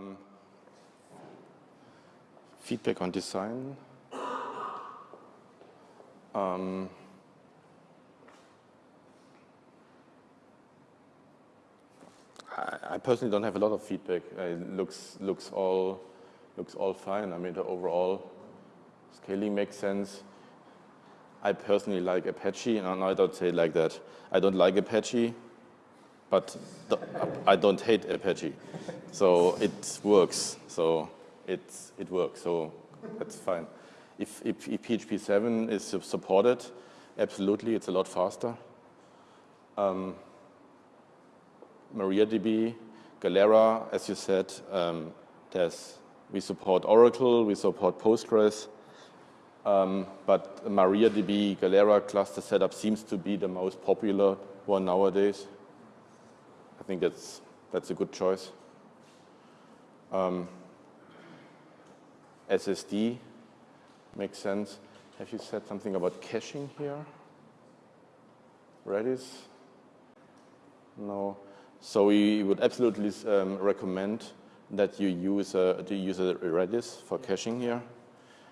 Um, feedback on design. Um, I, I, personally don't have a lot of feedback. It looks looks all looks all fine. I mean, the overall scaling makes sense. I personally like Apache, and I don't say it like that. I don't like Apache, but the, I don't hate Apache. So it works. So it, it works. So that's fine. If, if, if PHP 7 is supported, absolutely, it's a lot faster. Um, MariaDB, Galera, as you said, um, there's, we support Oracle, we support Postgres, um, but MariaDB Galera cluster setup seems to be the most popular one nowadays. I think that's, that's a good choice. Um, SSD makes sense. Have you said something about caching here? Redis? No. So we would absolutely um, recommend that you use a, to use a Redis for caching here.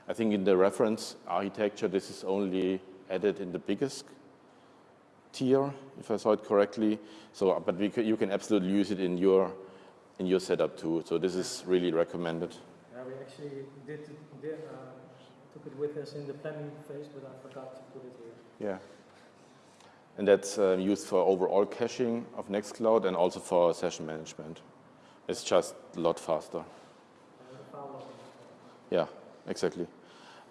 I think in the reference architecture, this is only added in the biggest tier, if I saw it correctly. So, but we, you can absolutely use it in your in your setup too. So this is really recommended. Yeah, we actually did, did uh, took it with us in the planning phase, but I forgot to put it here. Yeah. And that's uh, used for overall caching of Nextcloud and also for session management. It's just a lot faster. Yeah, exactly.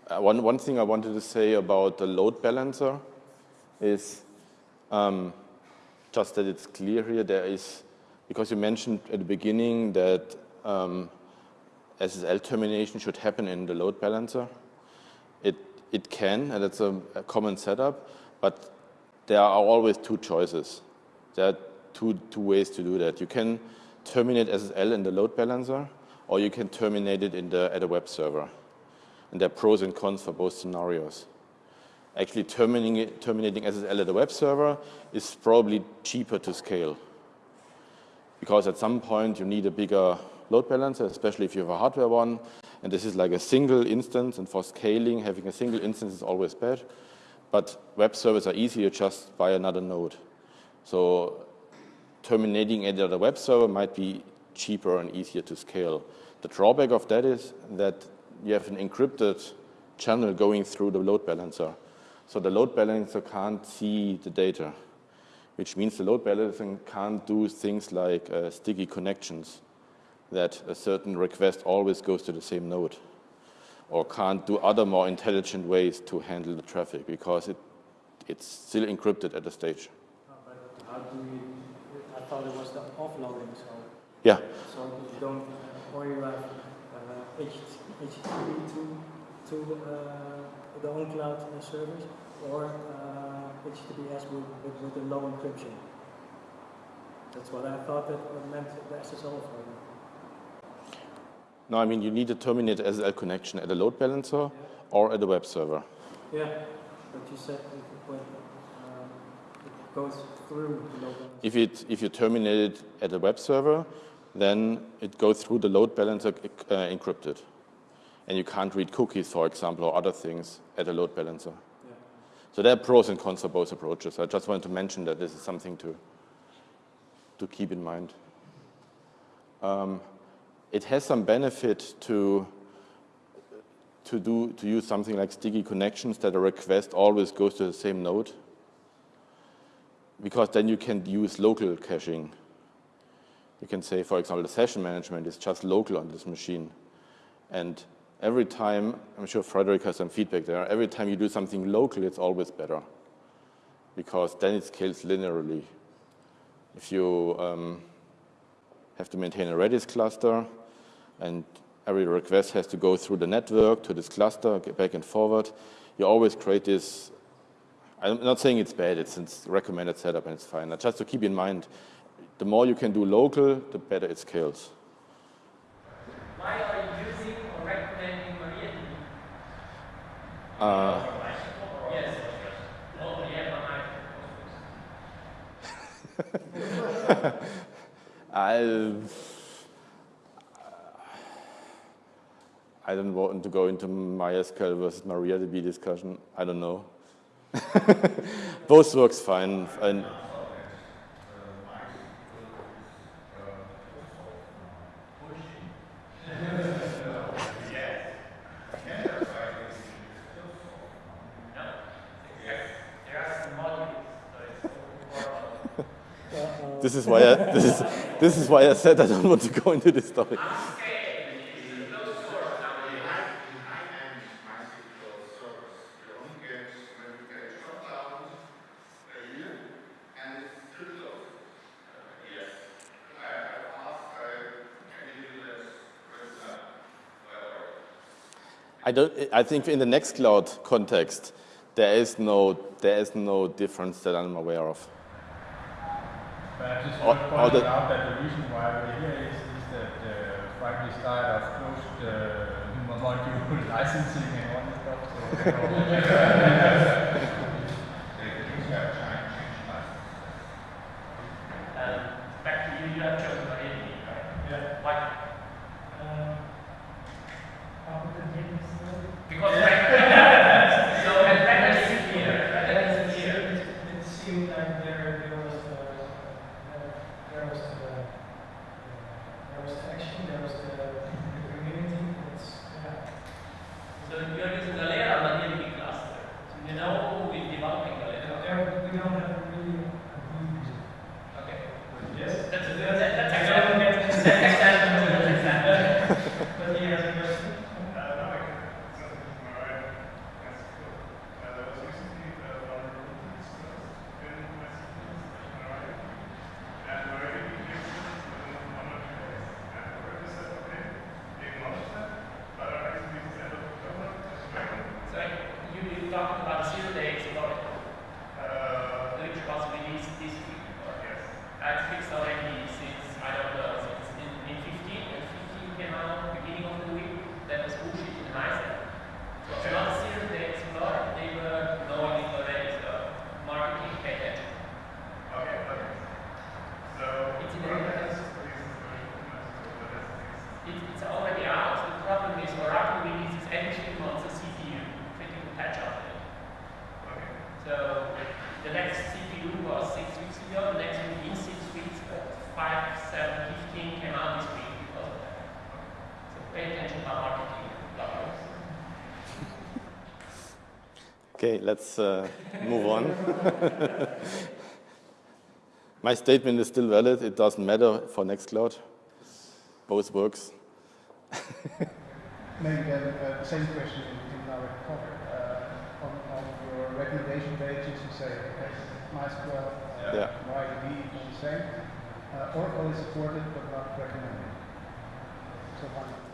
Uh, one, one thing I wanted to say about the load balancer is um, just that it's clear here, there is, because you mentioned at the beginning that um, SSL termination should happen in the load balancer. It, it can, and it's a, a common setup, but there are always two choices. There are two, two ways to do that. You can terminate SSL in the load balancer, or you can terminate it in the, at a web server and there are pros and cons for both scenarios. Actually, terminating, terminating SSL at a web server is probably cheaper to scale because at some point you need a bigger load balancer, especially if you have a hardware one, and this is like a single instance, and for scaling, having a single instance is always bad. But web servers are easier just by another node. So terminating at a web server might be cheaper and easier to scale. The drawback of that is that you have an encrypted channel going through the load balancer. So the load balancer can't see the data, which means the load balancer can't do things like uh, sticky connections, that a certain request always goes to the same node, or can't do other more intelligent ways to handle the traffic because it, it's still encrypted at the stage. how do you, I thought it was the offloading, so. Yeah. So you don't, or you have uh, HTTP to, to uh, the on-cloud uh, service or uh, HTTPS with, with, with a low encryption. That's what I thought that meant the SSL for No, I mean you need to terminate SSL connection at a load balancer yeah. or at a web server. Yeah, but you said when, um, it goes through the load balancer. If, it, if you terminate it at a web server, then it goes through the load balancer uh, encrypted and you can't read cookies, for example, or other things at a load balancer. Yeah. So there are pros and cons for both approaches. I just wanted to mention that this is something to, to keep in mind. Um, it has some benefit to, to, do, to use something like sticky connections that a request always goes to the same node because then you can use local caching. You can say, for example, the session management is just local on this machine. And every time, I'm sure Frederick has some feedback there, every time you do something local, it's always better because then it scales linearly. If you um, have to maintain a Redis cluster and every request has to go through the network to this cluster, get back and forward, you always create this, I'm not saying it's bad, it's, it's recommended setup and it's fine. Just to keep in mind, the more you can do local, the better it scales. Why are you Uh, I, I don't want to go into MySQL versus MariaDB discussion. I don't know. Both works fine. And this is why I, this is this is why I said I don't want to go into this topic. I don't. I think in the Nextcloud context, there is no there is no difference that I'm aware of. But I just want to point the- out that the reason why we're here is, is that uh, frankly style of closed uh, module licensing and all this stuff. So, Um, back to you, you have chosen MariaDB, right? yeah. Why? Um, how would the name is, uh, Because back, so when back is here, back It is here. it seemed like there, there was, uh, uh, there was, uh, there was action, there was the, the community, it's, yeah. So you're using Galera MariaDB cluster. So you know who is developing Galera. There, we don't have really a huge. Okay. Yes. That's a good, that- that's I exactly, don't get- that's exactly, that's exactly. But he has a question. So you, you talking about zero day exploit, which was released this week. It's fixed already since, I don't know, since in, in 15, and 15 came out beginning of the week, that was bullshit in Heisen. So it's not a zero day exploit, they were knowing it already, so marketing pay attention. It's in the database. It, it's already out, the problem is Oracle releases every three months a CPU, critical patch update. So the next CPU was six weeks ago, the next one in six weeks, but five, seven, fifteen came out this week because of that. So pay attention how marketing works. Okay, let's uh, move on. My statement is still valid. It doesn't matter for Nextcloud. Both works. Maybe uh, the same question in, our cover. Uh, on, on your recommendation pages, you say, okay, MySQL, uh, Yeah. Is the same. Uh, Oracle is supported but not recommended. So why not?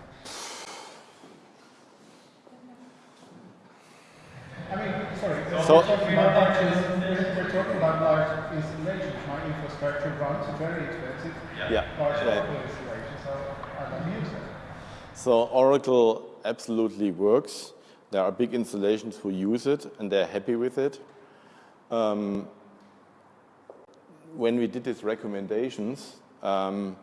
I mean, sorry, uh, So- we're talking about large, we're, talking about large installations. My infrastructure runs very expensive, Yeah. large. Oracle installations, so I don't use. So Oracle absolutely works. There are big installations who use it and they're happy with it. Um, when we did these recommendations, um,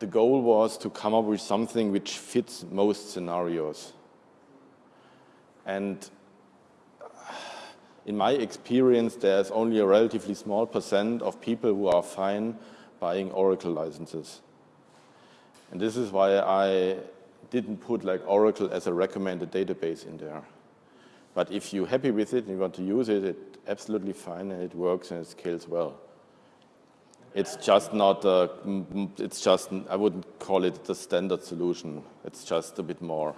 the goal was to come up with something which fits most scenarios. And in my experience, there's only a relatively small percent of people who are fine buying Oracle licenses. And this is why I didn't put like Oracle as a recommended database in there. But if you're happy with it and you want to use it, it's absolutely fine and it works and it scales well. It's just not, mm, it's just, I wouldn't call it the standard solution. It's just a bit more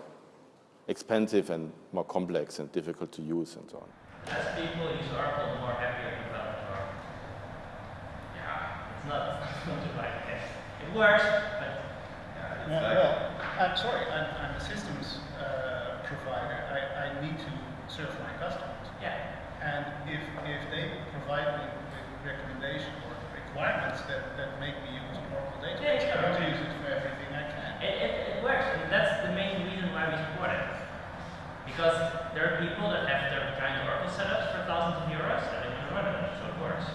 expensive and more complex and difficult to use and so on. As people use Oracle, more happier people are with Oracle. Yeah, it's not, the right test. It works, but Yeah, well, I'm sorry, I'm, I'm a systems uh, provider. I, I need to serve my customers. yeah. And if, if they provide me with recommendations or requirements that, that make me use Oracle database, Yeah, I want to use it for everything I can. It, it, it works, and that's the main reason why we support it. Because there are people that have their giant Oracle setups for thousands of euros that they can run it, so it works.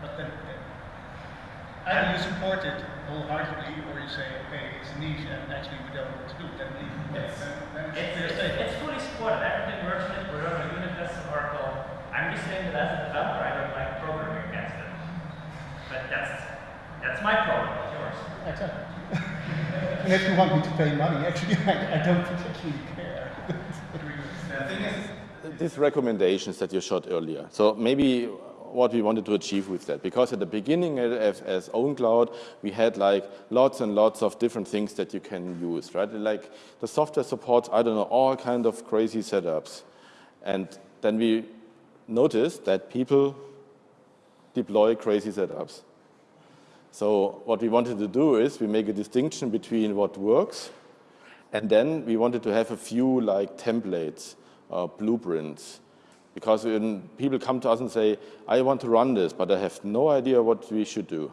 But then, uh, and you support it wholeheartedly, or you say, okay, it's a niche and actually we don't know what to do, then leave it. It's- Then, then it's It's, it's, it's fully supported. Everything works with it. We're on a unit tested Oracle. I'm just saying that as a developer, I don't like programming against it. But that's that's my problem, not yours. Exactly. and if you want me to pay money, actually, I, I don't particularly care. These recommendations that you showed earlier. So maybe what we wanted to achieve with that, because at the beginning as, as OwnCloud, we had like lots and lots of different things that you can use, right? Like the software supports, I don't know, all kind of crazy setups. And then we noticed that people deploy crazy setups. So what we wanted to do is we make a distinction between what works and then we wanted to have a few like templates, uh, blueprints, because when people come to us and say, I want to run this, but I have no idea what we should do,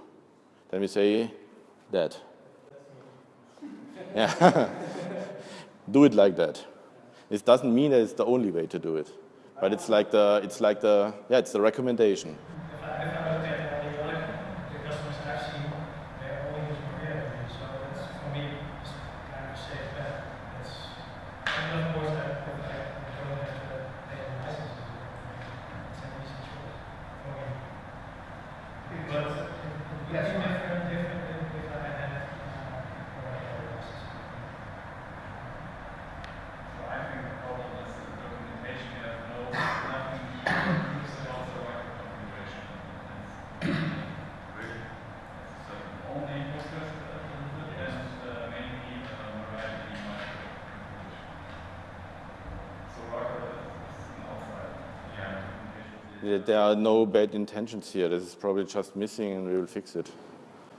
then we say that. Yeah. do it like that. It doesn't mean that it's the only way to do it, but it's like the, it's like the, yeah, it's the recommendation. If I, if I look at all the other the customers I've seen, they're all using React, so that's for me it's kind of a safe bet. It's and of course I, I don't have to pay a license. It's an easy choice for me. But it's different, different than if I had uh, or other license. So I think the problem is the documentation, you have no, nothing to use and also like configuration. Really? So only Postgres and uh, mainly uh, MariaDB microconfiguration. So Oracle is an outside, yeah, documentation. There are no bad intentions here. This is probably just missing and we will fix it.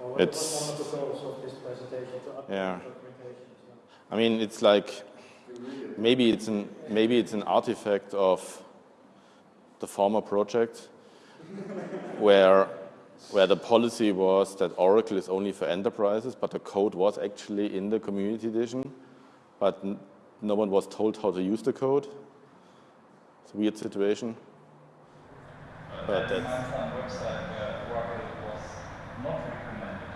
Well, It's- one of the goals of this presentation to Yeah. the documentation? So. I mean, it's like maybe it's an maybe it's an artifact of the former project where where the policy was that Oracle is only for enterprises, but the code was actually in the community edition, but n- no one was told how to use the code. It's a weird situation. But then that's- I website where Oracle was not recommended.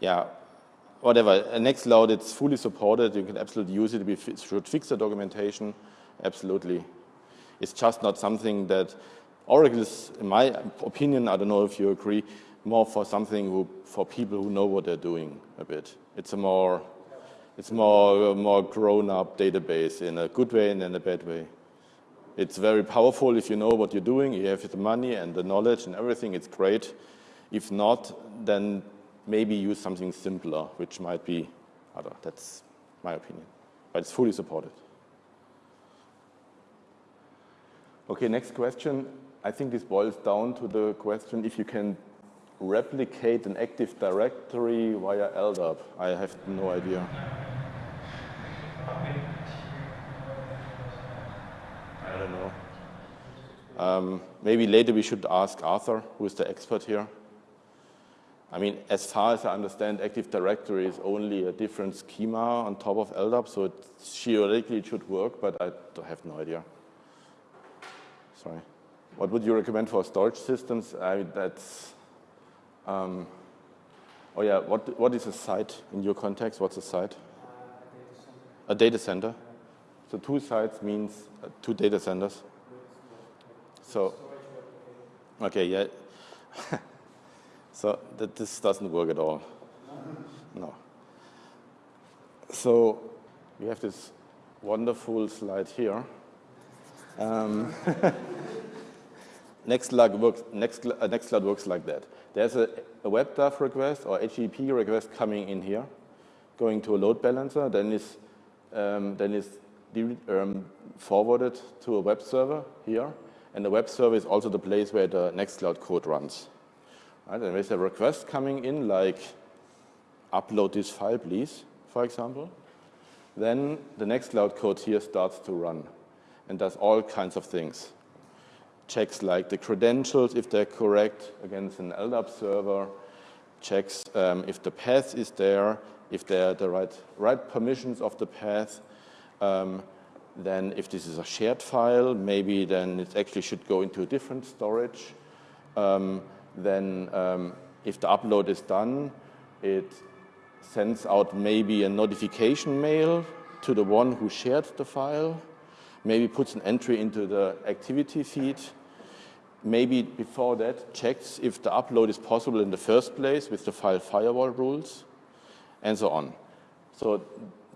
Yeah, yeah, whatever. Uh, Nextcloud, it's fully supported. You can absolutely use it. We should fix the documentation. Absolutely. It's just not something that Oracle is, in my opinion, I don't know if you agree, more for something who, for people who know what they're doing a bit. It's a more, it's more, more grown-up database in a good way and in a bad way. It's very powerful if you know what you're doing, you have the money and the knowledge and everything, it's great. If not, then maybe use something simpler, which might be other. That's my opinion. But it's fully supported. Okay, next question. I think this boils down to the question if you can replicate an Active Directory via LDAP. I have no idea. I don't know. Um, maybe later we should ask Arthur, who is the expert here. I mean, as far as I understand, Active Directory is only a different schema on top of LDAP, so theoretically it should work, but I have no idea. Sorry. What would you recommend for storage systems? I, that's, um, oh yeah, what, what is a site in your context? What's a site? A data center. So two sites means uh, two data centers. So, okay, yeah. so that this doesn't work at all. No. So we have this wonderful slide here. Um, Nextcloud works, Nextcloud, uh, Nextcloud works like that. There's a, a WebDAV request or HTTP request coming in here, going to a load balancer, then is, um, then is um, forwarded to a web server here, and the web server is also the place where the Nextcloud code runs. Right? And there's a request coming in, like upload this file, please, for example. Then the Nextcloud code here starts to run and does all kinds of things. Checks like the credentials, if they're correct, against an LDAP server, checks um, if the path is there, if they're the right, right permissions of the path, um, then if this is a shared file, maybe then it actually should go into a different storage. um, then um, if the upload is done, it sends out maybe a notification mail to the one who shared the file, maybe puts an entry into the activity feed, maybe before that checks if the upload is possible in the first place with the file firewall rules, and so on. So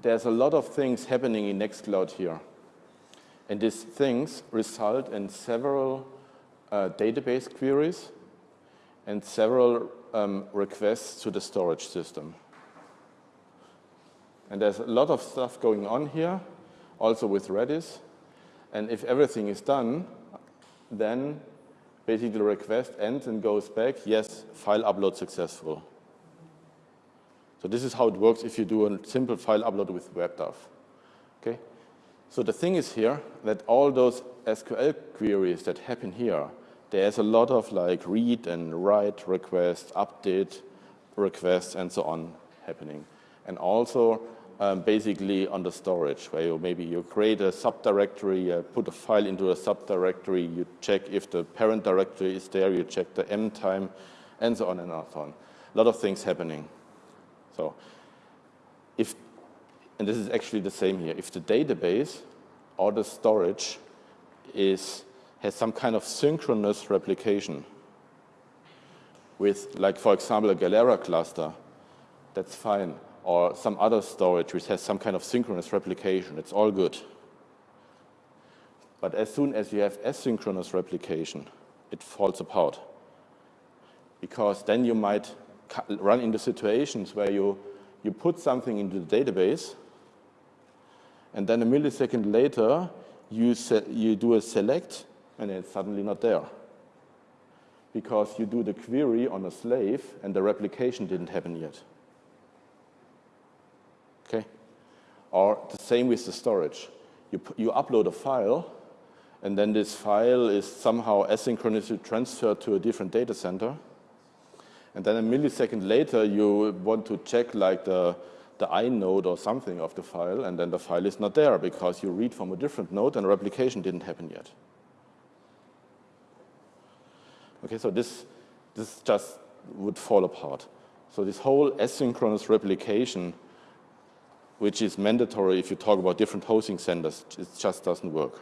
there's a lot of things happening in Nextcloud here. And these things result in several uh, database queries and several um, requests to the storage system. And there's a lot of stuff going on here, also with Redis. And if everything is done, then basically the request ends and goes back, yes, file upload successful. So this is how it works if you do a simple file upload with WebDAV. Okay? So the thing is here that all those SQL queries that happen here, there's a lot of like read and write requests, update requests, and so on happening. And also um, basically on the storage, where you maybe you create a subdirectory, uh, put a file into a subdirectory, you check if the parent directory is there, you check the M time, and so on and so on. A lot of things happening. So if, and this is actually the same here, if the database or the storage is, has some kind of synchronous replication with, like, for example, a Galera cluster, that's fine or some other storage which has some kind of synchronous replication. It's all good. But as soon as you have asynchronous replication, it falls apart. Because then you might run into situations where you, you put something into the database, and then a millisecond later, you, you do a select, and it's suddenly not there. Because you do the query on a slave, and the replication didn't happen yet. Okay? Or the same with the storage. You, you upload a file, and then this file is somehow asynchronously transferred to a different data center. And then a millisecond later, you want to check like the, the inode or something of the file, and then the file is not there because you read from a different node and replication didn't happen yet. Okay, so this, this just would fall apart. So this whole asynchronous replication which is mandatory if you talk about different hosting centers. It just doesn't work.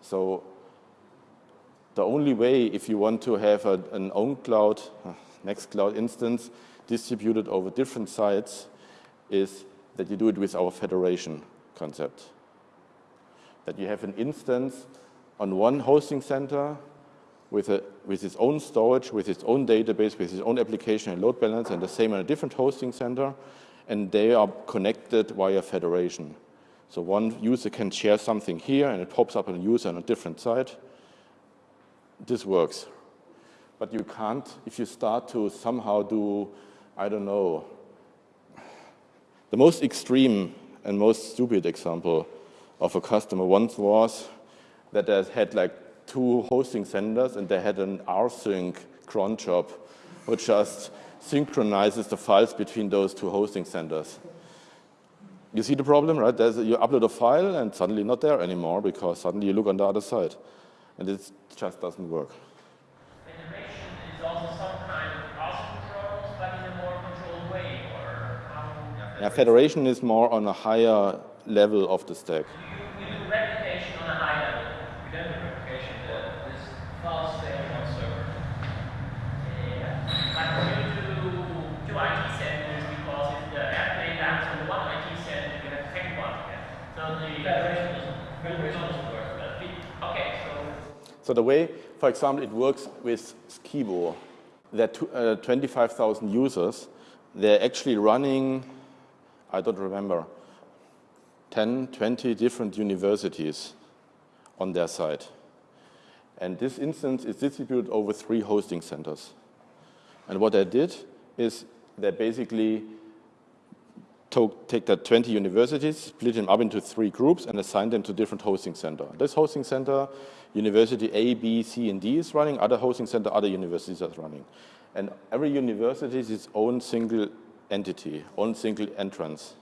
So the only way if you want to have a, an OwnCloud, Nextcloud instance distributed over different sites is that you do it with our federation concept. That you have an instance on one hosting center with, a, with its own storage, with its own database, with its own application and load balance, and the same on a different hosting center, and they are connected via federation. So one user can share something here, and it pops up on a user on a different site. This works. But you can't, if you start to somehow do, I don't know, the most extreme and most stupid example of a customer once was that they had like two hosting centers and they had an rsync cron job, which just synchronizes the files between those two hosting centers. You see the problem, right? There's a, you upload a file and suddenly not there anymore because suddenly you look on the other side. And it just doesn't work. Federation is also some kind of control, but in a more controlled way, or how? Yeah, federation is more on a higher level of the stack. So the way, for example, it works with Sciebo, that uh, 25,000 users, they're actually running, I don't remember, 10, 20 different universities on their site. And this instance is distributed over three hosting centers. And what I did is they basically take that 20 universities, split them up into three groups, and assign them to different hosting center. This hosting center, university A, B, C, and D is running. Other hosting center, other universities are running. And every university is its own single entity, own single entrance.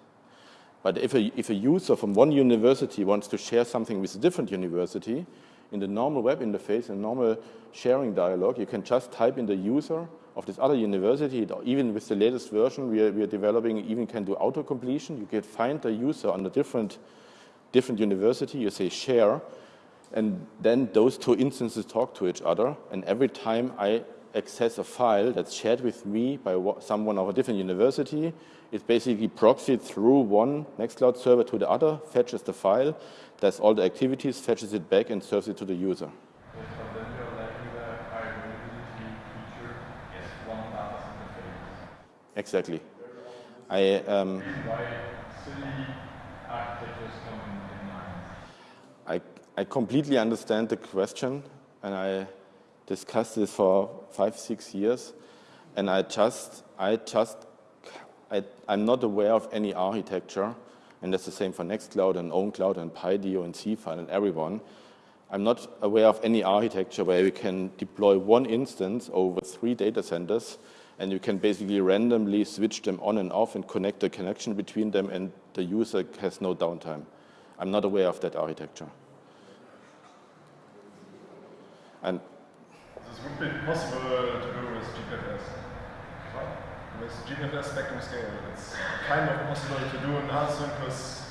But if a, if a user from one university wants to share something with a different university, in the normal web interface, in normal sharing dialog, you can just type in the user of this other university, even with the latest version we are, we are developing, even can do auto-completion. You can find the user on a different, different university, you say share, and then those two instances talk to each other, and every time I access a file that's shared with me by someone of a different university, it basically proxied through one Nextcloud server to the other, fetches the file, does all the activities, fetches it back, and serves it to the user. Exactly. I, um, I, I completely understand the question, and I discussed this for five, six years, and I just, I just, I, I'm not aware of any architecture, and that's the same for Nextcloud and OwnCloud and Pydio and Seafile and everyone. I'm not aware of any architecture where we can deploy one instance over three data centers and you can basically randomly switch them on and off and connect the connection between them and the user has no downtime. I'm not aware of that architecture. And this would be possible to do with GPFS. With GPFS spectrum scale, it's kind of possible to do an asynchronous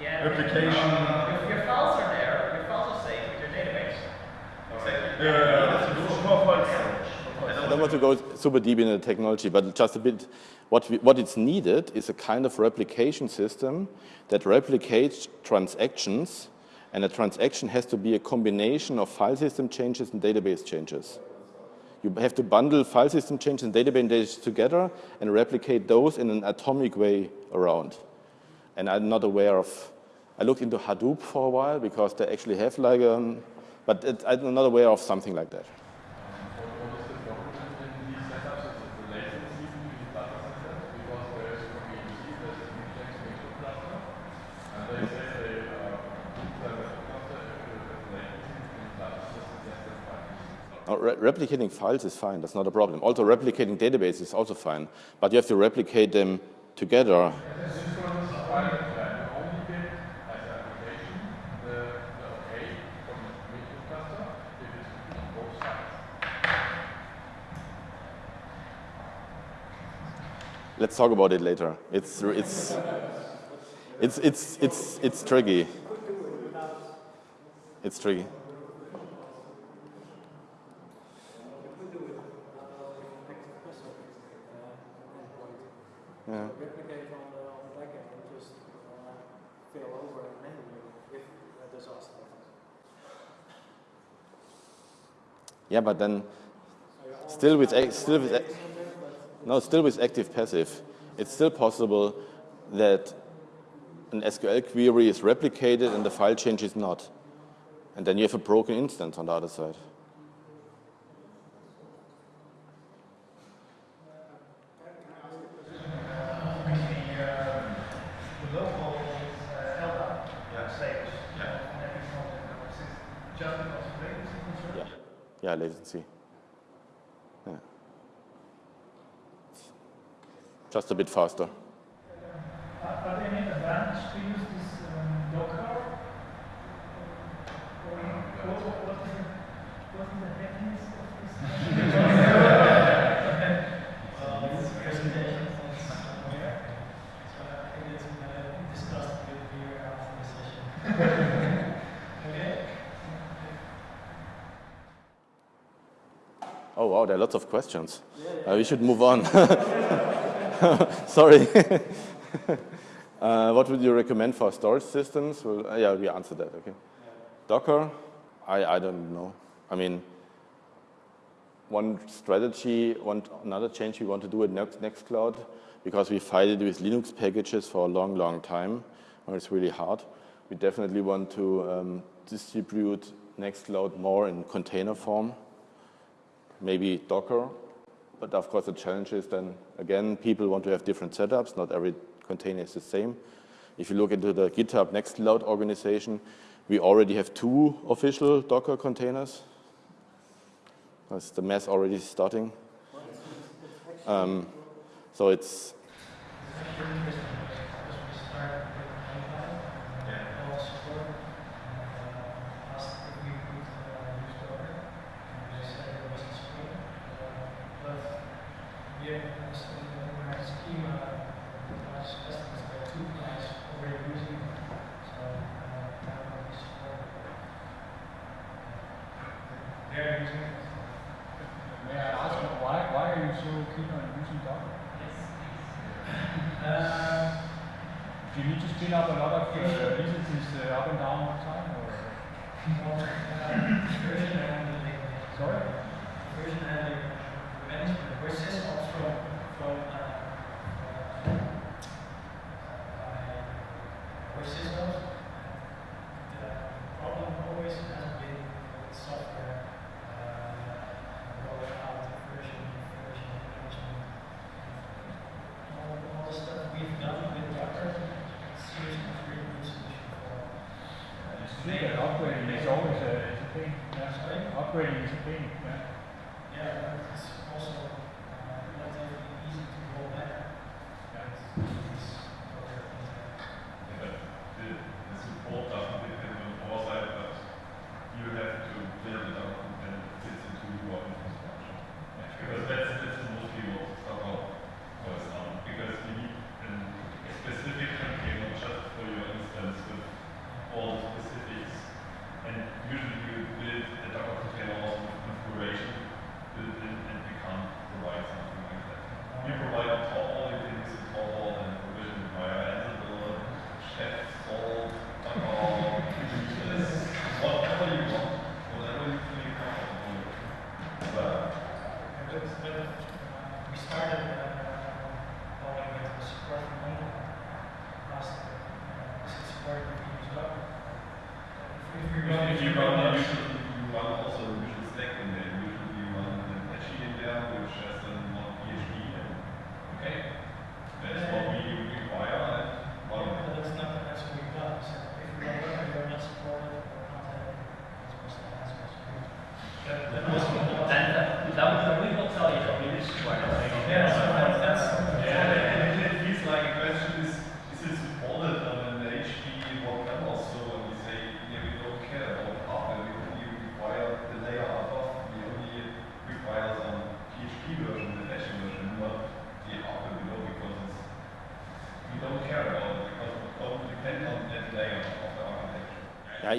yeah, application. Uh, your, your files are there, your files are safe with your database. Exactly. Yeah, yeah, yeah. I don't want to go super deep into the technology, but just a bit, what, we, what it's needed is a kind of replication system that replicates transactions, and a transaction has to be a combination of file system changes and database changes. You have to bundle file system changes and database changes together and replicate those in an atomic way around. And I'm not aware of, I looked into Hadoop for a while because they actually have like, um, but it, I'm not aware of something like that. Re replicating files is fine, that's not a problem. Also replicating databases is also fine, but you have to replicate them together. Let's talk about it later. It's, it's, it's, it's, it's, it's tricky. It's tricky. yeah. replicate on the, on the back end and just uh, fail over manually if a disaster happens. Yeah, but then still with still with no still with active passive, it's still possible that an SQL query is replicated and the file change is not, and then you have a broken instance on the other side. Yeah, latency. Yeah. Just a bit faster. Are there any advantage to use this um, Docker? Or what, what, is the, what is the happiness of this? this presentation where? So I think it's uh, discussed with you after the session. Oh, wow, there are lots of questions. Uh, we should move on. Sorry. uh, what would you recommend for storage systems? Well, uh, yeah, we answered that, okay. Docker, I, I don't know. I mean, one strategy, one another change we want to do at Next, Nextcloud, because we fighted with Linux packages for a long, long time, and it's really hard. We definitely want to um, distribute Nextcloud more in container form maybe Docker. But of course, the challenge is then, again, people want to have different setups. Not every container is the same. If you look into the GitHub Nextcloud organization, we already have two official Docker containers. That's the mess already starting. Um, so it's Do you need to spin up a lot of uh, entities uh, up and down all the time? Or? Sorry? Version handling management, also from uh,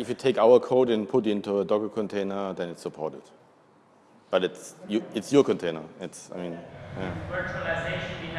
if you take our code and put it into a Docker container, then it's supported. But it's you, it's your container. It's I mean. Yeah. Virtualization, we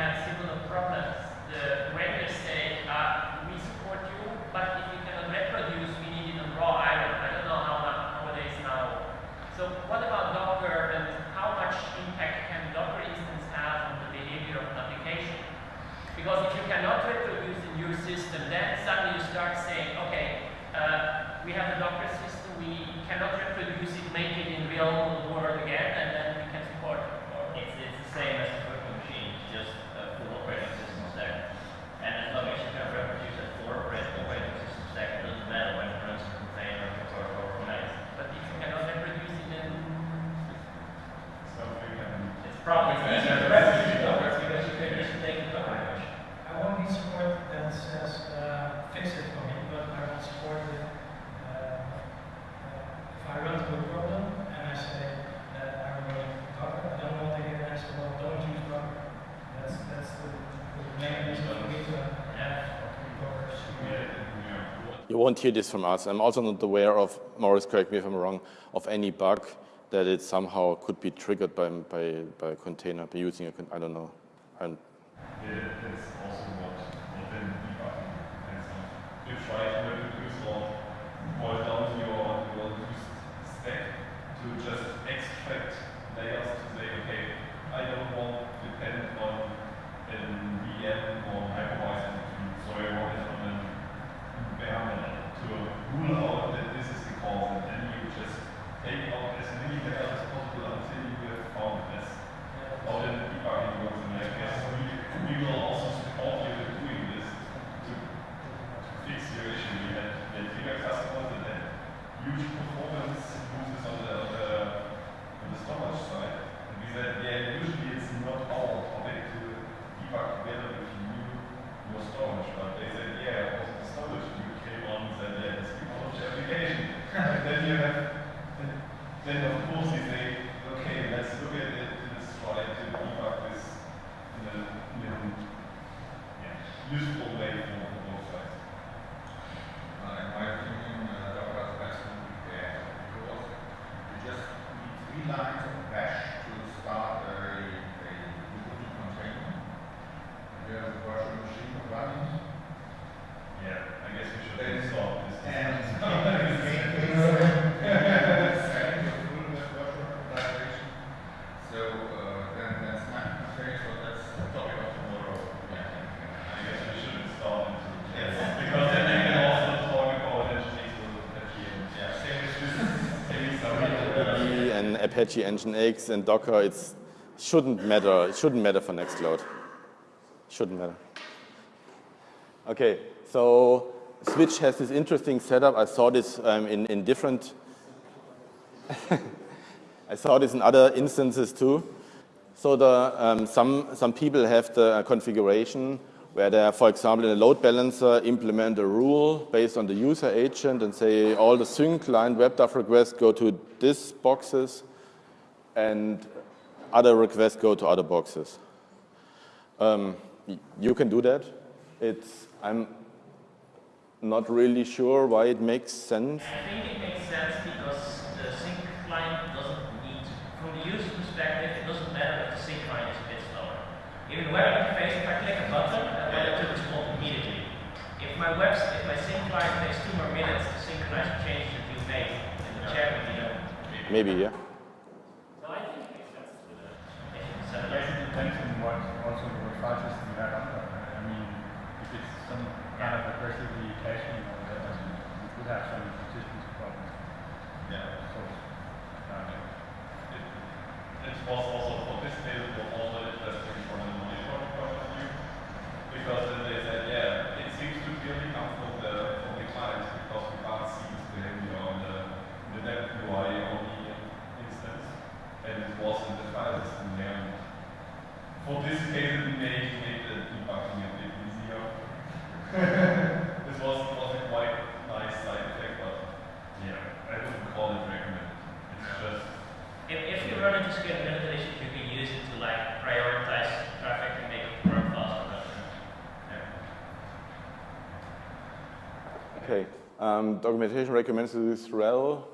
fix it for me, but I won't support it. Uh, uh, if I run into a problem and I say that I'm running from Docker, I don't want to get asked about don't use Docker. That's, that's the, the main reason for me to have Docker. You won't hear this from us. I'm also not aware of, Morris, correct me if I'm wrong, of any bug that it somehow could be triggered by by, by a container by using a con I don't know. I'm yeah, Apache Nginx and Docker, it shouldn't matter. It shouldn't matter for Nextcloud. Shouldn't matter. Okay, so Switch has this interesting setup. I saw this um, in, in different, I saw this in other instances too. So the, um, some, some people have the configuration where they, for example, in a load balancer, implement a rule based on the user agent and say all the sync client WebDAV requests go to these boxes and other requests go to other boxes. Um, you can do that. It's, I'm not really sure why it makes sense. I think it makes sense because the sync client doesn't need, from the user perspective, it doesn't matter if the sync client is a bit slower. Even the web interface, if I click a button, uh, web to respond immediately. If my web, if my sync client takes two more minutes to synchronize the change that you made in the chat with you know. Maybe, yeah. No, I think it makes sense to do that. I guess it depends on what also what file system you have on. I mean, if it's some kind of aggressively caching or whatever, consistency problems. Yeah. So, uh, it, it was also for case, it was also interesting from a monitoring point of view, because then they said, yeah, it seems to clearly come from the from the client because we can't see this behavior on the the net UI only instance, and it was in the file system there. For this case, it made made the debugging a bit easier. this was, was a quite nice side effect, but yeah, I wouldn't call it recommended. It's just If, if you run into scalability issues, you can use it to like prioritize traffic and make it work faster. But, yeah. Okay. Um, documentation recommends this RHEL,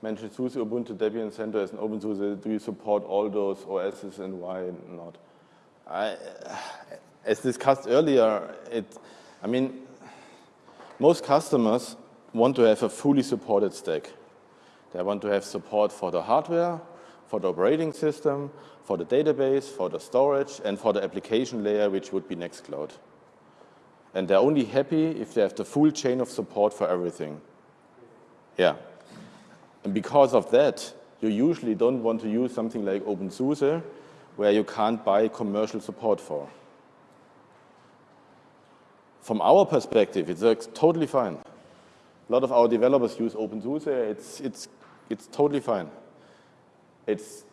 mentioned SUSE, Ubuntu, Debian CentOS as an open source. Do you support all those OSs and why not? I, as discussed earlier, it, I mean, most customers want to have a fully supported stack. They want to have support for the hardware, for the operating system, for the database, for the storage, and for the application layer, which would be Nextcloud. And they're only happy if they have the full chain of support for everything. Yeah. And because of that, you usually don't want to use something like OpenSUSE, where you can't buy commercial support for. From our perspective, it works totally fine. A lot of our developers use OpenSUSE. It's, it's, it's totally fine. It's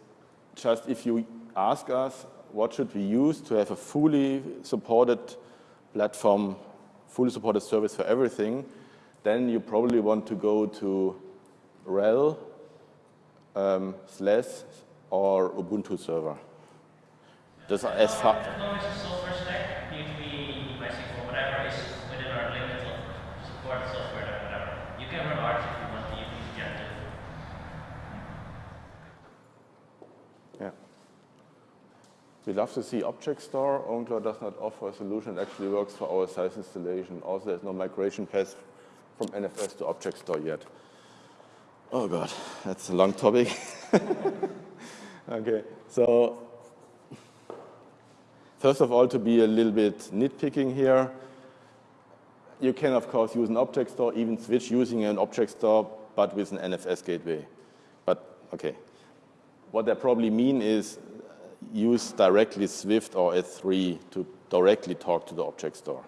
just if you ask us what should we use to have a fully supported platform, fully supported service for everything, then you probably want to go to RHEL, um, SLES, or Ubuntu server. Just as far. As long as the software stack, PHP, MySQL, whatever is within our limit of support software or whatever. You can run Arch if you want to, get it. Yeah. We love to see Object Store. OwnCloud does not offer a solution that actually works for our size installation. Also, there's no migration path from NFS to Object Store yet. Oh God, that's a long topic. okay, so first of all, to be a little bit nitpicking here, you can, of course, use an object store, even switch using an object store, but with an NFS gateway. But, okay. What they probably mean is uh, use directly Swift or S3 to directly talk to the object store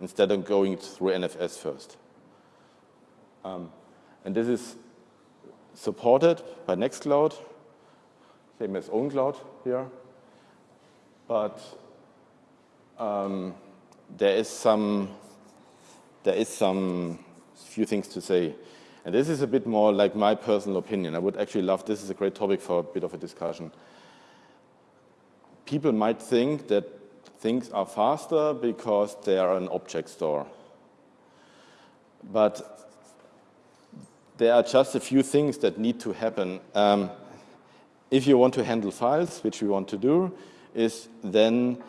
instead of going through NFS first. Um, and this is supported by Nextcloud, same as OwnCloud here. But um, there is some there is some few things to say. And this is a bit more like my personal opinion. I would actually love, this is a great topic for a bit of a discussion. People might think that things are faster because they are an object store. But there are just a few things that need to happen. Um, if you want to handle files, which we want to do, is then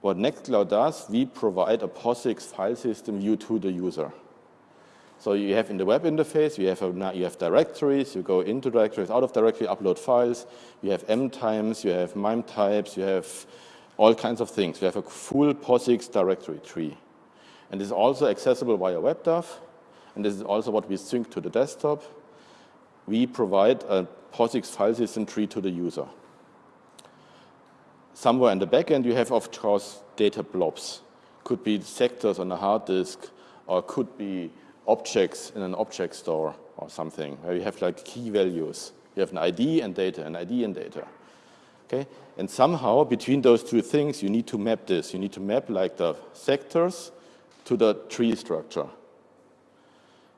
what Nextcloud does, we provide a POSIX file system view to the user. So you have in the web interface, you have, a, you have directories, you go into directories, out of directory, upload files, you have M times, you have MIME types, you have all kinds of things. You have a full POSIX directory tree. And it's also accessible via WebDAV, and this is also what we sync to the desktop. we provide a POSIX file system tree to the user. Somewhere in the backend, you have, of course, data blobs. Could be sectors on a hard disk, or could be objects in an object store or something, where you have like key values. You have an ID and data, an ID and data. Okay? And somehow, between those two things, you need to map this. You need to map like the sectors to the tree structure.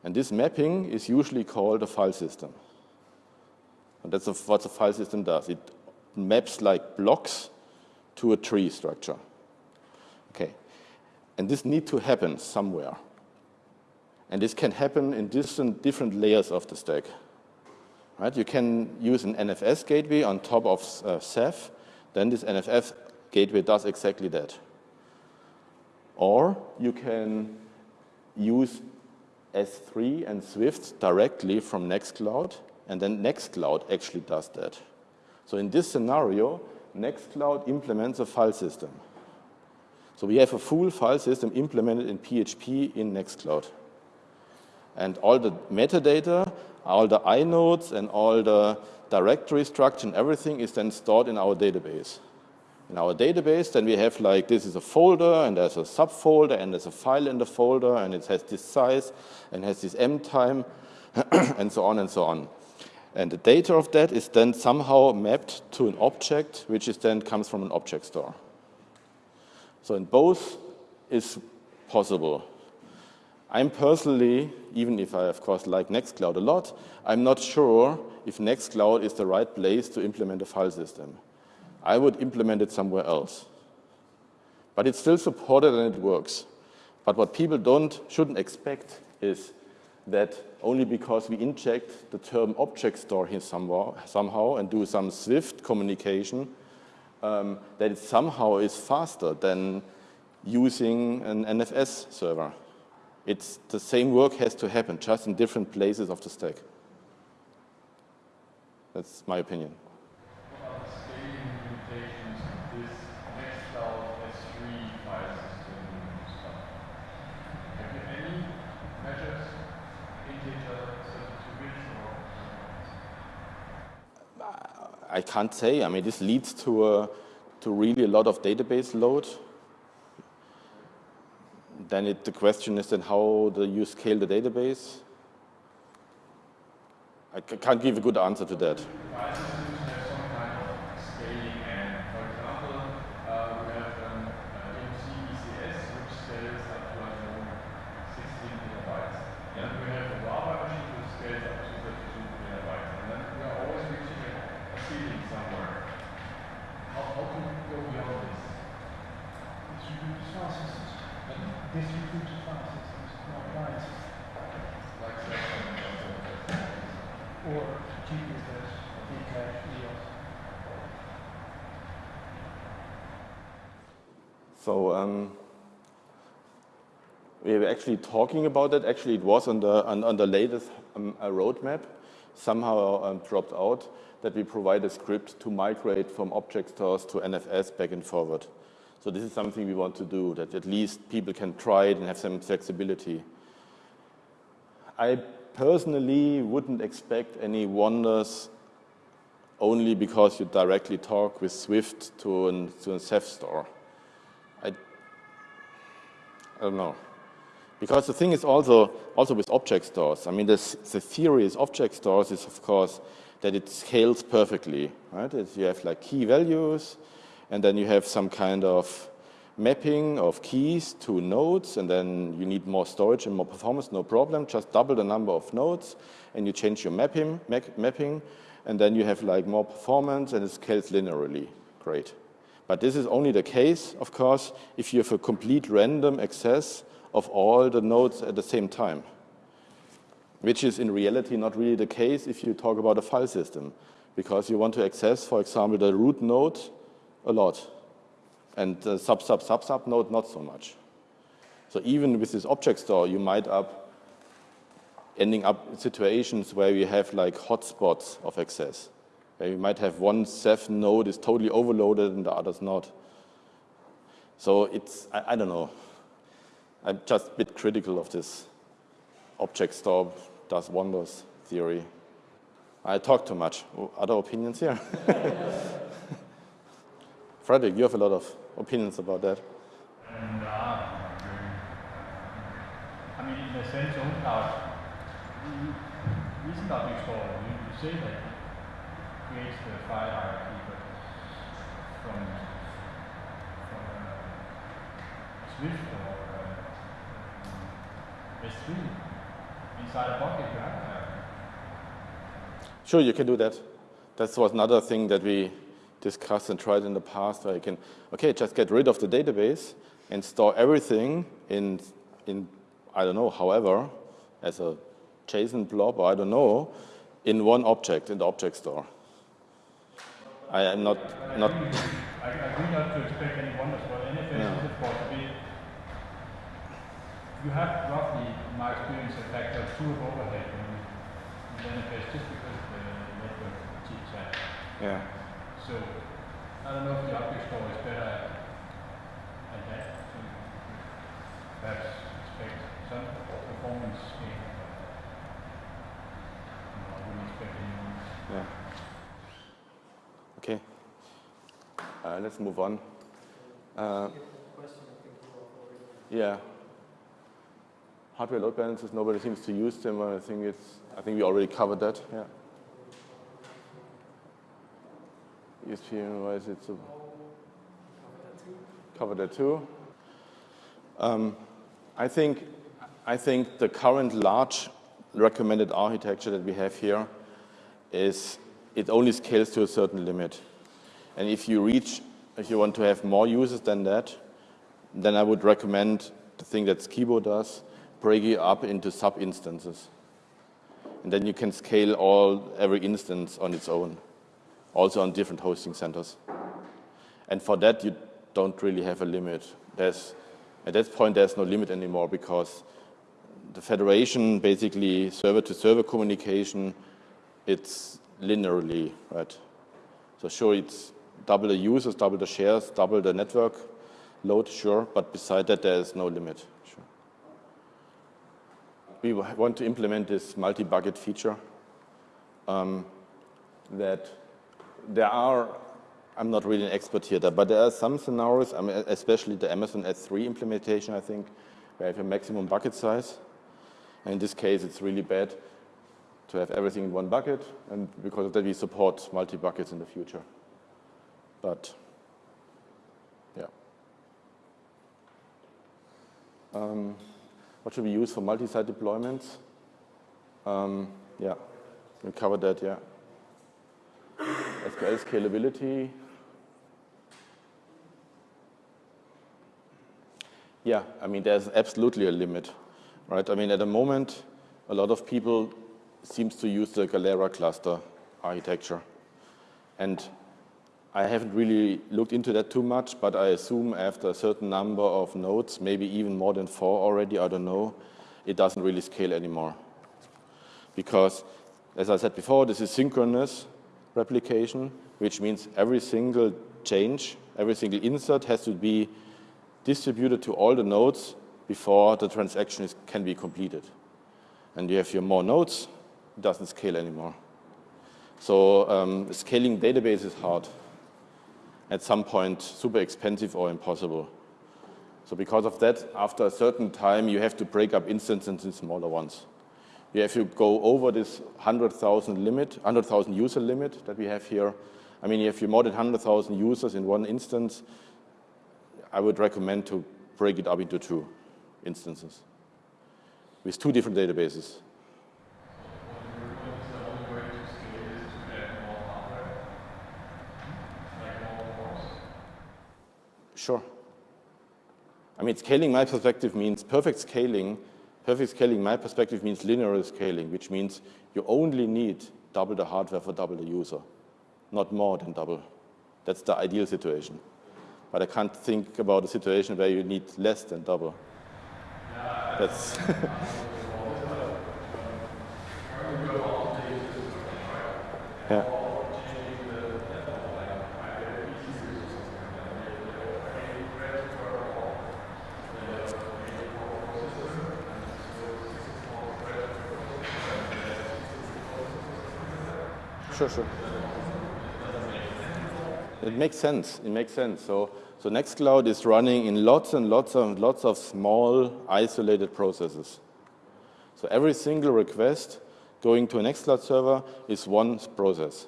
And this mapping is usually called a file system. And that's what the file system does. It maps like blocks to a tree structure. Okay. And this needs to happen somewhere. And this can happen in different, different layers of the stack. Right? You can use an NFS gateway on top of uh, Ceph. Then this NFS gateway does exactly that. Or you can use S3 and Swift directly from Nextcloud, and then Nextcloud actually does that. So in this scenario, Nextcloud implements a file system. So we have a full file system implemented in PHP in Nextcloud. And all the metadata, all the inodes, and all the directory structure and everything is then stored in our database. In our database, then we have like, this is a folder, and there's a subfolder, and there's a file in the folder, and it has this size, and has this M time, and so on and so on. And the data of that is then somehow mapped to an object, which is then comes from an object store. So in both is possible. I'm personally, even if I of course like Nextcloud a lot, I'm not sure if Nextcloud is the right place to implement a file system. I would implement it somewhere else. But it's still supported and it works. But what people don't, shouldn't expect is that only because we inject the term object store here somehow, somehow and do some Swift communication, um, that it somehow is faster than using an NFS server. It's the same work has to happen, just in different places of the stack. That's my opinion. I can't say. I mean, this leads to, a, to really a lot of database load. Then it, the question is then how do you scale the database? I can't give a good answer to that. Actually talking about that. Actually, it was on the, on, on the latest um, roadmap, somehow um, dropped out, that we provide a script to migrate from object stores to NFS back and forward. So this is something we want to do, that at least people can try it and have some flexibility. I personally wouldn't expect any wonders only because you directly talk with Swift to, an, to a Ceph store. I, I don't know. Because the thing is also, also with object stores, I mean, this, the theory is object stores is, of course, that it scales perfectly, right? It's, you have like key values, and then you have some kind of mapping of keys to nodes, and then you need more storage and more performance, no problem. Just double the number of nodes, and you change your mapping, mapping and then you have like more performance, and it scales linearly. Great. But this is only the case, of course, if you have a complete random access of all the nodes at the same time, which is in reality not really the case if you talk about a file system, because you want to access, for example, the root node a lot, and the sub, sub, sub, sub node not so much. So even with this object store, you might up ending up in situations where you have like hotspots of access. Where you might have one Ceph node is totally overloaded and the other's not. So it's, I, I don't know. I'm just a bit critical of this object store does wonders theory. I talk too much. Other opinions here? Frederick, you have a lot of opinions about that. And, uh, I mean, in a sense, OwnCloud isn't object store. You, you say that creates the file hierarchy, but from, from uh, Swift or uh, S3 inside a have Sure, you can do that. That was another thing that we discussed and tried in the past where you can, okay, just get rid of the database and store everything in, in I don't know, however, as a JSON blob or I don't know, in one object, in the object store. I am not... I not I agree not to expect any wonders, but NFS No. is of course. You have roughly, my experience, a factor of two of overhead in, in NFS just because of the network chit-chat. yeah. So, I don't know if the object store is better at, at that. So perhaps expect some performance gain. no, I wouldn't expect any. Yeah. Okay. Uh, let's move on. Uh, yeah. Hardware load balancers, nobody seems to use them. I think it's. I think we already covered that. Yeah. ESP wise, it's a cover that too. Um, I think I think the current large recommended architecture that we have here is it only scales to a certain limit. And if you reach, if you want to have more users than that, then I would recommend the thing that Sciebo does, break it up into sub-instances. And then you can scale all every instance on its own, also on different hosting centers. And for that, you don't really have a limit. There's, at that point, there's no limit anymore because the federation, basically server-to-server communication, it's linearly, right? So sure, it's double the users, double the shares, double the network load, sure, but beside that, there is no limit. We want to implement this multi-bucket feature um, that there are, I'm not really an expert here, but there are some scenarios, I mean, especially the Amazon S3 implementation, I think, where you have a maximum bucket size. And in this case, it's really bad to have everything in one bucket, and because of that, we support multi-buckets in the future. But, yeah. Um, what should we use for multi-site deployments? Um, yeah, we covered that, yeah. SQL scalability. Yeah, I mean, there's absolutely a limit, right? I mean, at the moment, a lot of people seems to use the Galera cluster architecture. And I haven't really looked into that too much, but I assume after a certain number of nodes, maybe even more than four already, I don't know, it doesn't really scale anymore. Because, as I said before, this is synchronous replication, which means every single change, every single insert has to be distributed to all the nodes before the transaction is, can be completed. And you have your more nodes, it doesn't scale anymore. So um, scaling database is hard. At some point, super expensive or impossible. So because of that, after a certain time, you have to break up instances into smaller ones. You have to go over this 100,000 limit, 100,000 user limit that we have here. I mean, if you more than 100,000 users in one instance, I would recommend to break it up into two instances with two different databases. Sure. I mean, scaling my perspective means perfect scaling. Perfect scaling, my perspective, means linear scaling, which means you only need double the hardware for double the user, not more than double. That's the ideal situation. But I can't think about a situation where you need less than double. That's yeah. Sure, sure. It makes sense. It makes sense. So, so Nextcloud is running in lots and lots and lots of small, isolated processes. So every single request going to a Nextcloud server is one process.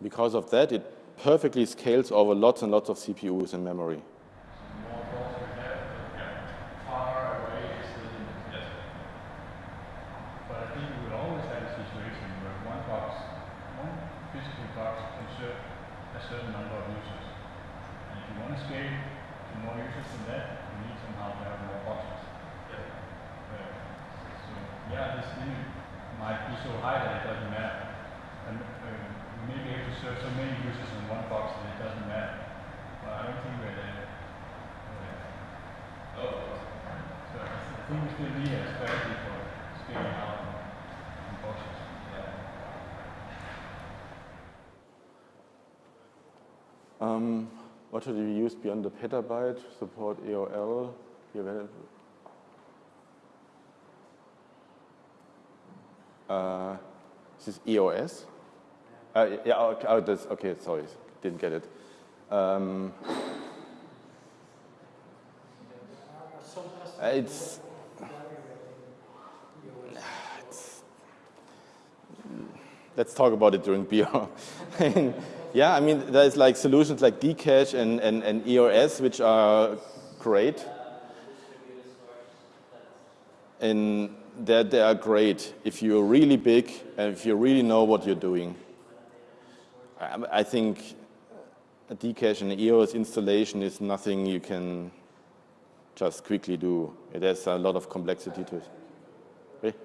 Because of that, it perfectly scales over lots and lots of CPUs and memory. Should we use beyond the petabyte? Support AOL? Uh, this is EOS? Uh, yeah, okay, oh, that's, okay, sorry, didn't get it. Um, it's, it's, let's talk about it during beer. yeah, I mean, there's like solutions like dCache and, and, and EOS, which are great. And that they are great if you're really big and if you really know what you're doing. Um, I think a dCache and EOS installation is nothing you can just quickly do. It has a lot of complexity to it.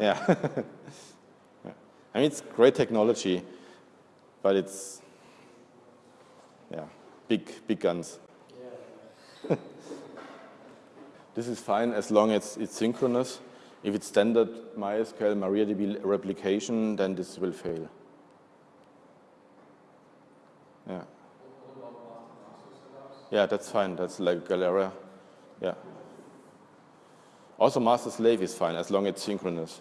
Yeah. I mean, it's great technology, but it's, yeah, big, big guns. This is fine as long as it's synchronous. If it's standard MySQL MariaDB replication, then this will fail. Yeah. Yeah, that's fine. That's like Galera. Yeah. Also, master slave is fine as long as it's synchronous.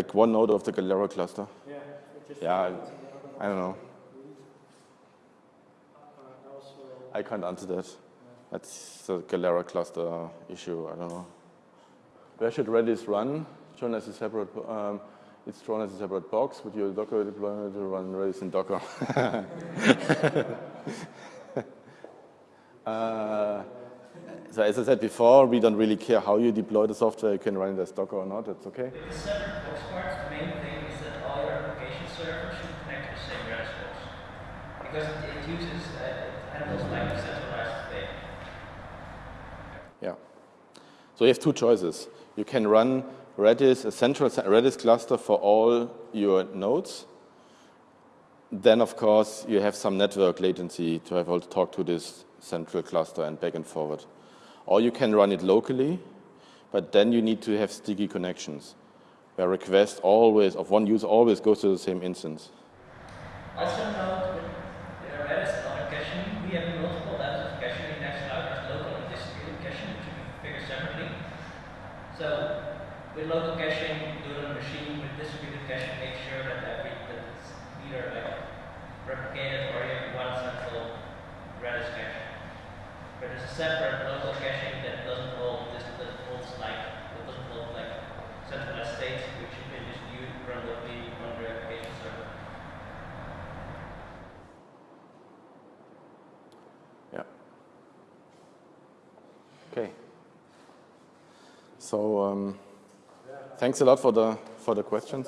Like one node of the Galera cluster? Yeah, yeah I, I, don't know. I can't answer that. That's the Galera cluster issue. I don't know. Where should Redis run? Shown as a separate. Um, it's shown as a separate box with your Docker deployment to run Redis in Docker. uh, so as I said before, we don't really care how you deploy the software. You can run it as Docker or not. That's okay. The separate box the main thing is that all your application servers should connect to the same. Because it, uses, uh, handles like centralized data. Yeah. So you have two choices. You can run Redis, a central Redis cluster for all your nodes. Then, of course, you have some network latency to have all talk to this central cluster and back and forward. Or you can run it locally, but then you need to have sticky connections, where request always, of one user always goes to the same instance. Also note with Redis and other caching, we have multiple levels of caching in Nextcloud. There's local and distributed caching, which you can figure separately. So with local caching, do it on a machine. With distributed caching, make sure that every that it's either like replicated or you have one central Redis cache. But there's a separate local caching that doesn't hold this that holds like that doesn't hold like centralized states, which you can just use run locally on your application server. Yeah. Okay. So um, thanks a lot for the for the questions.